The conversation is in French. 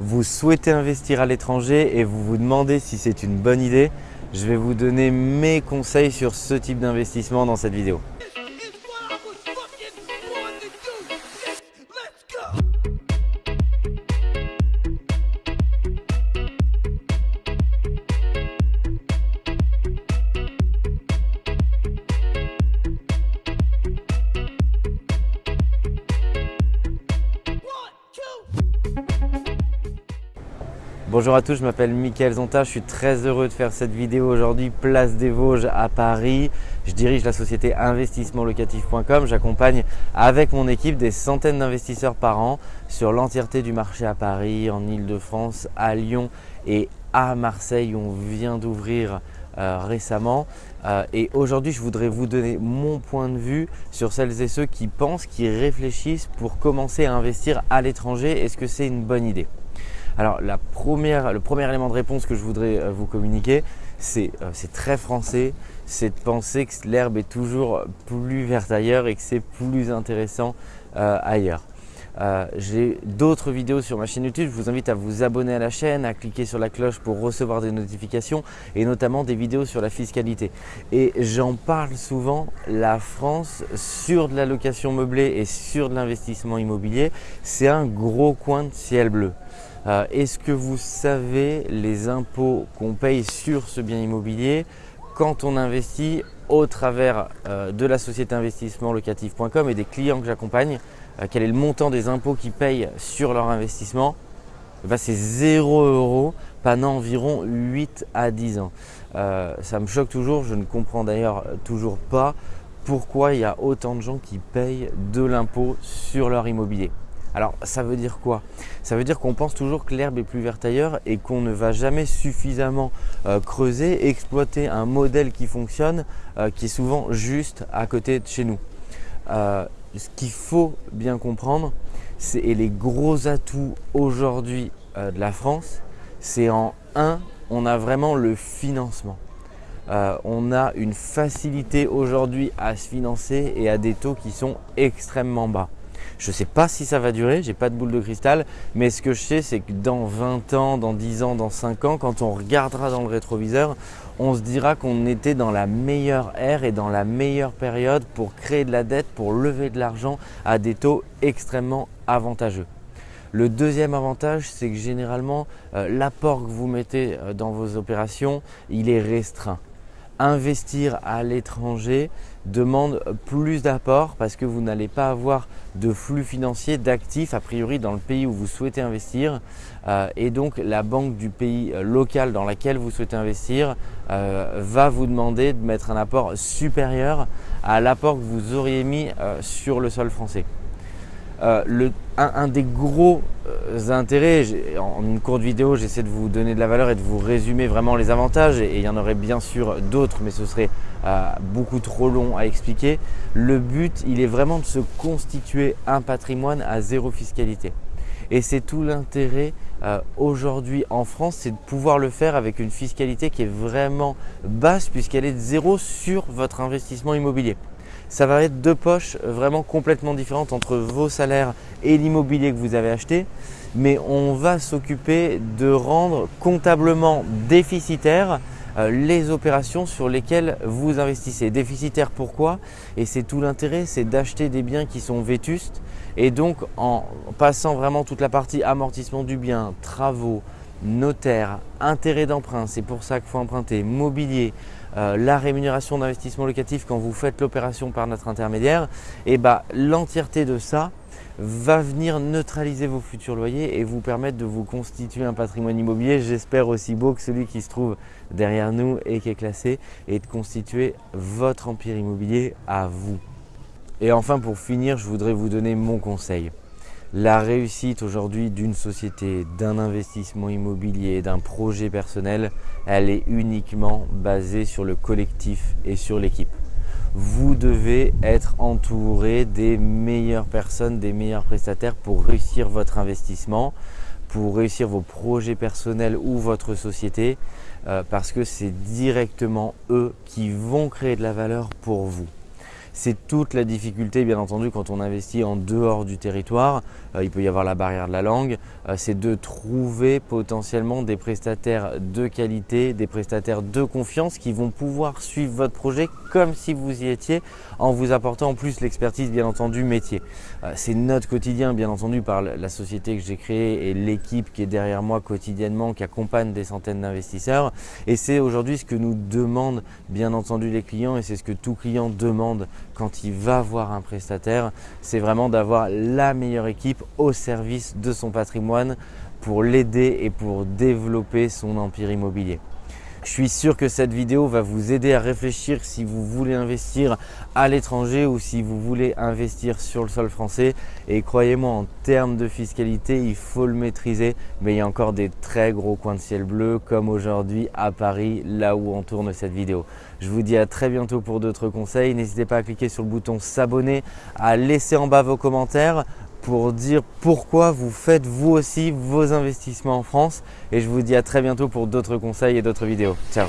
vous souhaitez investir à l'étranger et vous vous demandez si c'est une bonne idée, je vais vous donner mes conseils sur ce type d'investissement dans cette vidéo. Bonjour à tous, je m'appelle Mickaël Zonta, je suis très heureux de faire cette vidéo aujourd'hui, place des Vosges à Paris. Je dirige la société investissementlocatif.com, j'accompagne avec mon équipe des centaines d'investisseurs par an sur l'entièreté du marché à Paris, en Ile-de-France, à Lyon et à Marseille où on vient d'ouvrir euh, récemment. Euh, et aujourd'hui, je voudrais vous donner mon point de vue sur celles et ceux qui pensent, qui réfléchissent pour commencer à investir à l'étranger. Est-ce que c'est une bonne idée? Alors le premier élément de réponse que je voudrais euh, vous communiquer, euh, c'est très français, c'est de penser que l'herbe est toujours plus verte ailleurs et que c'est plus intéressant euh, ailleurs. J'ai d'autres vidéos sur ma chaîne YouTube, je vous invite à vous abonner à la chaîne, à cliquer sur la cloche pour recevoir des notifications et notamment des vidéos sur la fiscalité. Et j'en parle souvent, la France sur de la location meublée et sur de l'investissement immobilier, c'est un gros coin de ciel bleu. Euh, est-ce que vous savez les impôts qu'on paye sur ce bien immobilier quand on investit au travers euh, de la société investissement locatif.com et des clients que j'accompagne euh, Quel est le montant des impôts qu'ils payent sur leur investissement? Eh ben, C'est 0 euros pendant environ 8 à 10 ans. ça me choque toujours, je ne comprends d'ailleurs toujours pas pourquoi il y a autant de gens qui payent de l'impôt sur leur immobilier. Alors ça veut dire quoi? Ça veut dire qu'on pense toujours que l'herbe est plus verte ailleurs et qu'on ne va jamais suffisamment euh, creuser, exploiter un modèle qui fonctionne, euh, qui est souvent juste à côté de chez nous. Euh, ce qu'il faut bien comprendre, et les gros atouts aujourd'hui de la France, c'est en un, on a vraiment le financement. on a une facilité aujourd'hui à se financer et à des taux qui sont extrêmement bas. Je ne sais pas si ça va durer, j'ai pas de boule de cristal, mais ce que je sais, c'est que dans 20 ans, dans 10 ans, dans 5 ans, quand on regardera dans le rétroviseur, on se dira qu'on était dans la meilleure ère et dans la meilleure période pour créer de la dette, pour lever de l'argent à des taux extrêmement avantageux. Le deuxième avantage, c'est que généralement, euh, l'apport que vous mettez euh, dans vos opérations, il est restreint investir à l'étranger demande plus d'apport parce que vous n'allez pas avoir de flux financier d'actifs a priori dans le pays où vous souhaitez investir euh, et donc la banque du pays euh, local dans laquelle vous souhaitez investir euh, va vous demander de mettre un apport supérieur à l'apport que vous auriez mis sur le sol français. Le, un, des gros intérêts, en une courte vidéo, j'essaie de vous donner de la valeur et de vous résumer vraiment les avantages et il y en aurait bien sûr d'autres, mais ce serait euh, beaucoup trop long à expliquer. Le but, il est vraiment de se constituer un patrimoine à zéro fiscalité. Et c'est tout l'intérêt euh, aujourd'hui en France, c'est de pouvoir le faire avec une fiscalité qui est vraiment basse puisqu'elle est de zéro sur votre investissement immobilier. Ça va être deux poches vraiment complètement différentes entre vos salaires et l'immobilier que vous avez acheté, mais on va s'occuper de rendre comptablement déficitaire euh, les opérations sur lesquelles vous investissez. Déficitaire pourquoi? Et c'est tout l'intérêt, c'est d'acheter des biens qui sont vétustes et donc en passant vraiment toute la partie amortissement du bien, travaux, notaire, intérêt d'emprunt, c'est pour ça qu'il faut emprunter, mobilier, euh, la rémunération d'investissement locatif quand vous faites l'opération par notre intermédiaire, et bah, l'entièreté de ça, va venir neutraliser vos futurs loyers et vous permettre de vous constituer un patrimoine immobilier, j'espère aussi beau que celui qui se trouve derrière nous et qui est classé, et de constituer votre empire immobilier à vous. Et enfin pour finir, je voudrais vous donner mon conseil. La réussite aujourd'hui d'une société, d'un investissement immobilier, d'un projet personnel, elle est uniquement basée sur le collectif et sur l'équipe vous devez être entouré des meilleures personnes, des meilleurs prestataires pour réussir votre investissement, pour réussir vos projets personnels ou votre société euh, parce que c'est directement eux qui vont créer de la valeur pour vous. C'est toute la difficulté bien entendu quand on investit en dehors du territoire. Euh, il peut y avoir la barrière de la langue. Euh, c'est de trouver potentiellement des prestataires de qualité, des prestataires de confiance qui vont pouvoir suivre votre projet comme si vous y étiez en vous apportant en plus l'expertise bien entendu métier. Euh, c'est notre quotidien bien entendu par la société que j'ai créée et l'équipe qui est derrière moi quotidiennement qui accompagne des centaines d'investisseurs et c'est aujourd'hui ce que nous demandent bien entendu les clients et c'est ce que tout client demande quand il va voir un prestataire, c'est vraiment d'avoir la meilleure équipe au service de son patrimoine pour l'aider et pour développer son empire immobilier. Je suis sûr que cette vidéo va vous aider à réfléchir si vous voulez investir à l'étranger ou si vous voulez investir sur le sol français. Et croyez-moi, en termes de fiscalité, il faut le maîtriser. Mais il y a encore des très gros coins de ciel bleu comme aujourd'hui à Paris, là où on tourne cette vidéo. Je vous dis à très bientôt pour d'autres conseils. N'hésitez pas à cliquer sur le bouton s'abonner, à laisser en bas vos commentaires pour dire pourquoi vous faites vous aussi vos investissements en France. Et je vous dis à très bientôt pour d'autres conseils et d'autres vidéos. Ciao